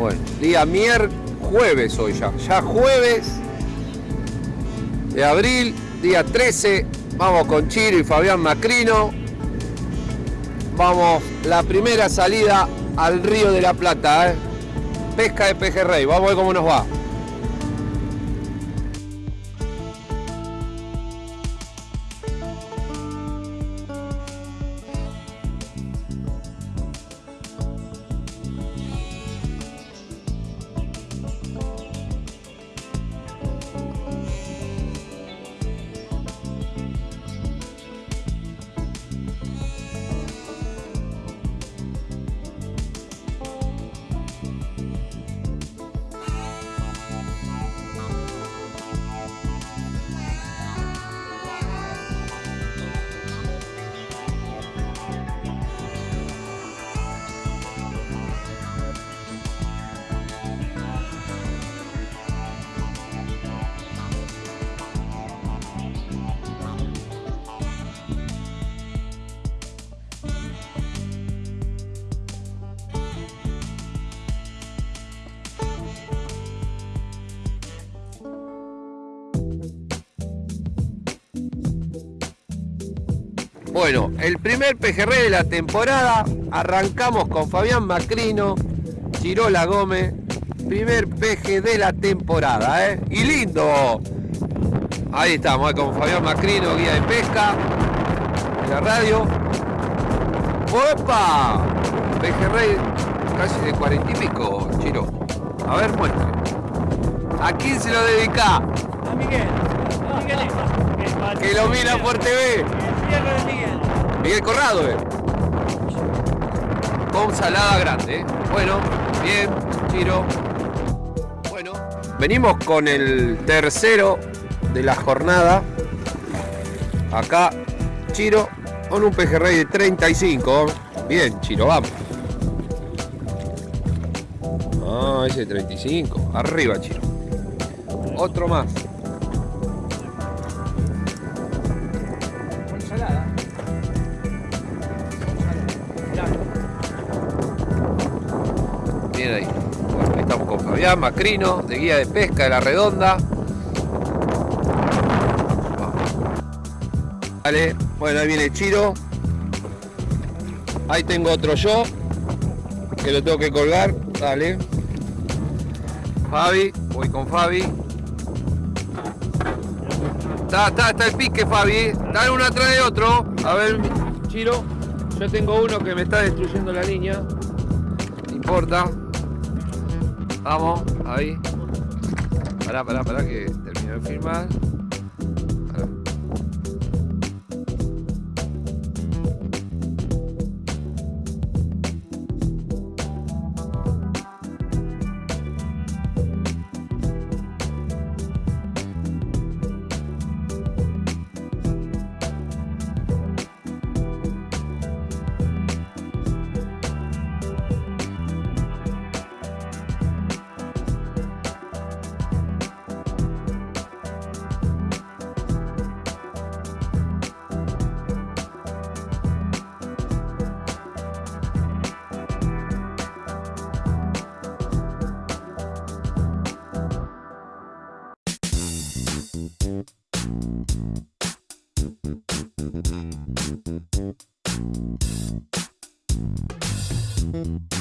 Bueno, día miércoles, jueves hoy ya. Ya jueves de abril, día 13. Vamos con Chiro y Fabián Macrino. Vamos, la primera salida al Río de la Plata. ¿eh? Pesca de pejerrey. Vamos a ver cómo nos va. Bueno, el primer pejerrey de la temporada. Arrancamos con Fabián Macrino, Chirola Gómez. Primer peje de la temporada, ¿eh? Y lindo. Ahí estamos, ¿eh? con Fabián Macrino, guía de pesca. De la radio. ¡Opa! Pejerrey casi de cuarenta y pico, Chiro. A ver, muestre. ¿A quién se lo dedica? A Miguel. A Miguel. Que lo mira por TV. Miguel Corrado, eh. Con salada grande, eh. Bueno, bien, Chiro. Bueno, venimos con el tercero de la jornada. Acá, Chiro, con un pejerrey de 35. Bien, Chiro, vamos. Ah, ese 35. Arriba, Chiro. Otro más. Ahí. Estamos con Fabián Macrino, de guía de pesca de la redonda. Vale, bueno, ahí viene Chiro. Ahí tengo otro yo, que lo tengo que colgar. Dale. Fabi, voy con Fabi. Está, está, está el pique, Fabi. Dale uno atrás de otro. A ver, Chiro. Yo tengo uno que me está destruyendo la línea. No importa. Vamos, ahí. Pará, pará, pará, que termino de filmar. Mm-hmm.